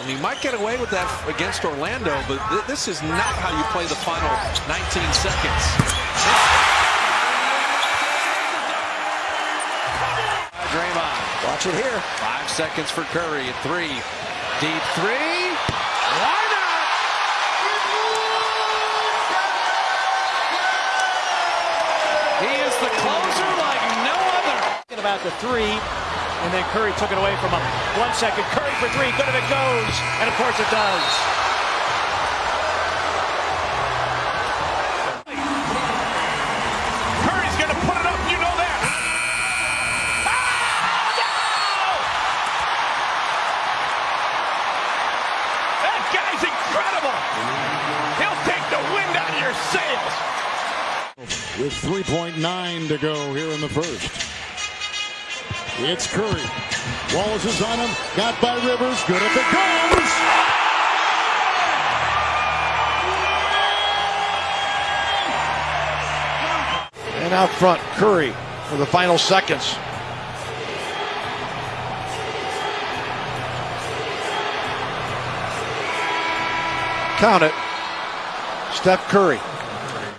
And you might get away with that against Orlando, but th this is not how you play the final 19 seconds. Draymond. Watch it here. Five seconds for Curry at three. Deep three. Why not? He is the closer like no other. About the three, and then Curry took it away from him. One second, Curry for three, good if it goes, and of course it does. Curry's gonna put it up, you know that. Ah! That guy's incredible. He'll take the wind out of your sails. with 3.9 to go here in the first. It's Curry. Wallace is on him. Got by Rivers. Good if it goes. And out front, Curry for the final seconds. Count it. Steph Curry.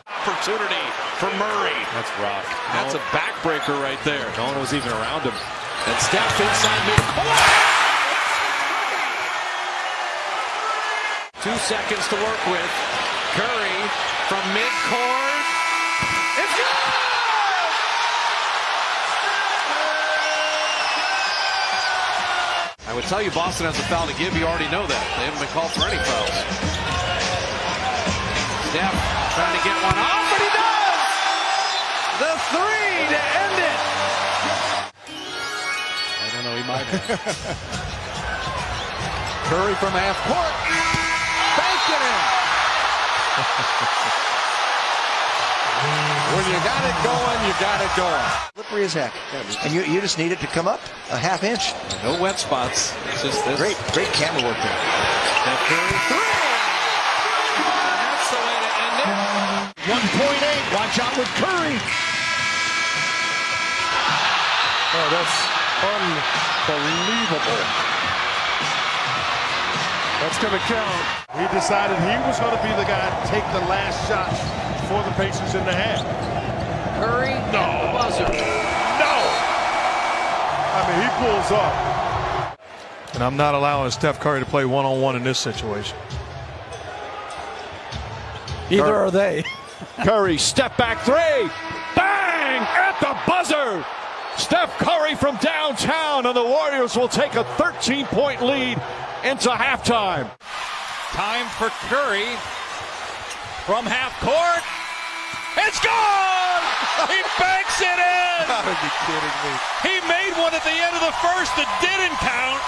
Opportunity for Murray. That's rough. That's a backbreaker right there. No one was even around him. And Steph inside midcourt. Two seconds to work with. Curry from midcourt. It's good! I would tell you Boston has a foul to give. You already know that. They haven't been called for any fouls. Steph trying to get one off, and he does! The three to end it. I don't know. He might have. Curry from half court. Banking it. when you got it going, you got it going. slippery as heck. And you, you just need it to come up a half inch. No wet spots. It's just this. Great, great camera work there. Steph Curry three. 1.8. Watch out with Curry. Oh, that's unbelievable. That's going to count. He decided he was going to be the guy to take the last shot for the Pacers in the half. Curry. No. Buzzer. No! I mean, he pulls up. And I'm not allowing Steph Curry to play one-on-one in this situation. Either are they. Curry, step back three. Bang! At the buzzer! Steph Curry from downtown, and the Warriors will take a 13 point lead into halftime. Time for Curry from half court. It's gone! He banks it in! Are you kidding me? He made one at the end of the first that didn't count.